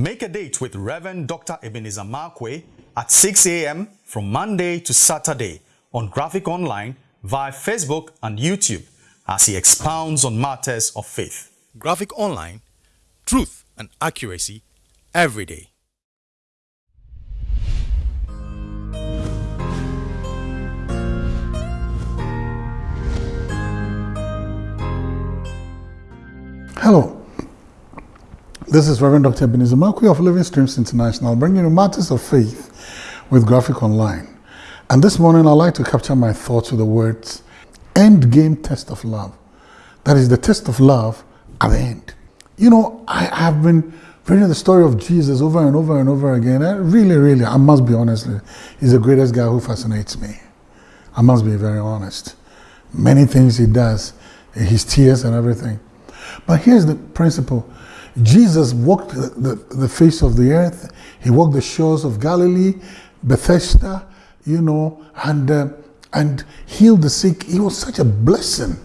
Make a date with Reverend Dr. Ebenezer Markwei at 6 a.m. from Monday to Saturday on Graphic Online via Facebook and YouTube as he expounds on matters of faith. Graphic Online, truth and accuracy every day. This is Reverend Dr. Ebenezer Markwei of Living Streams International, bringing you matters of faith with Graphic Online. And this morning, I'd like to capture my thoughts with the words end game test of love. That is the test of love at the end. You know, I have been reading the story of Jesus over and over and over again. And really, really, I must be honest, he's the greatest guy who fascinates me. I must be very honest. Many things he does, his tears and everything. But here's the principle. Jesus walked the, the, the, face of the earth. He walked the shores of Galilee, Bethesda, you know, and, uh, and healed the sick. He was such a blessing,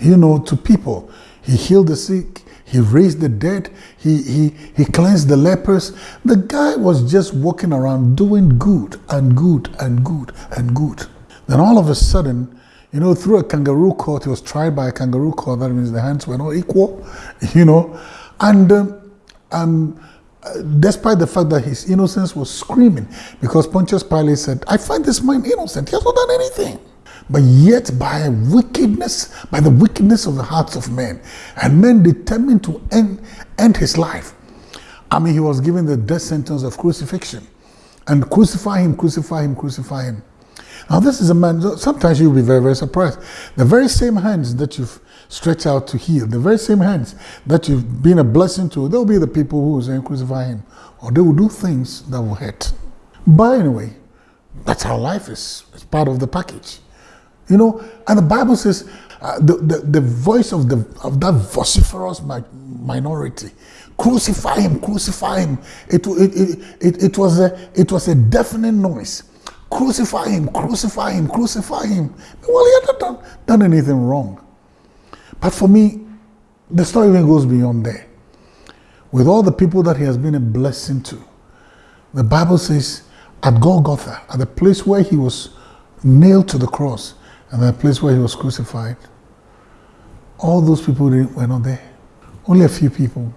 you know, to people. He healed the sick. He raised the dead. He, he, he cleansed the lepers. The guy was just walking around doing good and good and good and good. Then all of a sudden, you know, through a kangaroo court, he was tried by a kangaroo court. That means the hands were not equal, you know. And um, um, despite the fact that his innocence was screaming, because Pontius Pilate said, I find this man innocent. He has not done anything. But yet, by wickedness, by the wickedness of the hearts of men, and men determined to end, end his life. I mean, he was given the death sentence of crucifixion. And crucify him, crucify him, crucify him. Now, this is a man, sometimes you'll be very, very surprised. The very same hands that you've stretched out to heal, the very same hands that you've been a blessing to, they'll be the people who will crucify him. Or they will do things that will hurt. But anyway, that's how life is. It's part of the package. You know, and the Bible says uh, the, the, the voice of, the, of that vociferous mi minority crucify him, crucify him. It, it, it, it, it, was a, it was a deafening noise. Crucify him, crucify him, crucify him. Well, he had not done, done anything wrong. But for me, the story even goes beyond there. With all the people that he has been a blessing to, the Bible says at Golgotha, at the place where he was nailed to the cross, and the place where he was crucified, all those people were not there. Only a few people.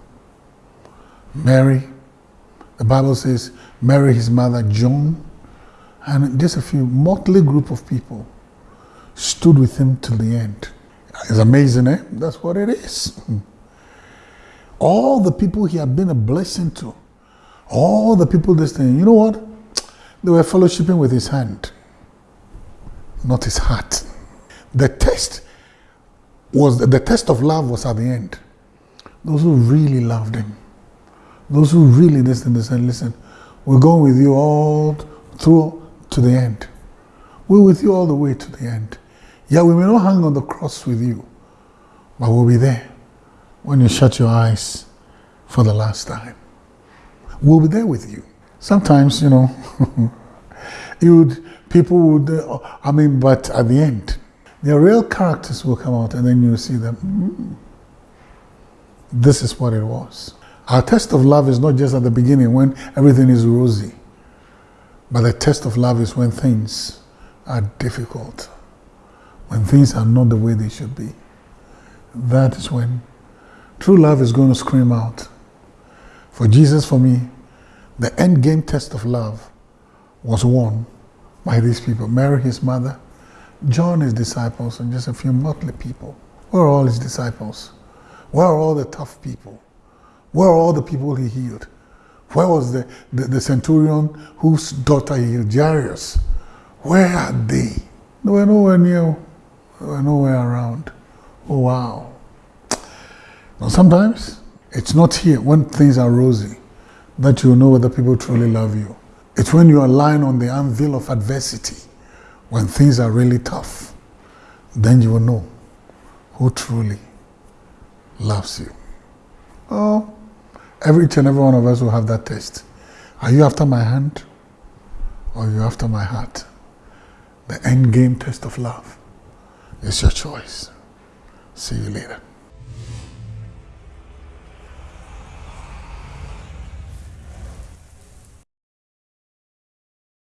Mary, the Bible says, Mary, his mother, John, and just a few motley group of people stood with him till the end. It's amazing, eh? That's what it is. All the people he had been a blessing to, all the people this thing, you know what? They were fellowshipping with his hand, not his heart. The test was the test of love was at the end. Those who really loved him, those who really listened, they said, listen, we're going with you all through to the end. We're with you all the way to the end. Yeah, we may not hang on the cross with you, but we'll be there when you shut your eyes for the last time. We'll be there with you. Sometimes, you know, you would, people would, uh, I mean, but at the end, their real characters will come out and then you'll see them. Mm, this is what it was. Our test of love is not just at the beginning when everything is rosy. But the test of love is when things are difficult, when things are not the way they should be. That is when true love is going to scream out. For Jesus, for me, the end game test of love was won by these people Mary, his mother, John, his disciples, and just a few motley people. Where are all his disciples? Where are all the tough people? Where are all the people he healed? Where was the, the, the centurion whose daughter he healed, Jairus? Where are they? They were nowhere near, they were nowhere around. Oh, wow. Now, sometimes it's not here when things are rosy that you know whether people truly love you. It's when you are lying on the anvil of adversity, when things are really tough, then you will know who truly loves you. Oh, Every and every one of us will have that test. Are you after my hand or are you after my heart? The end game test of love is your choice. See you later.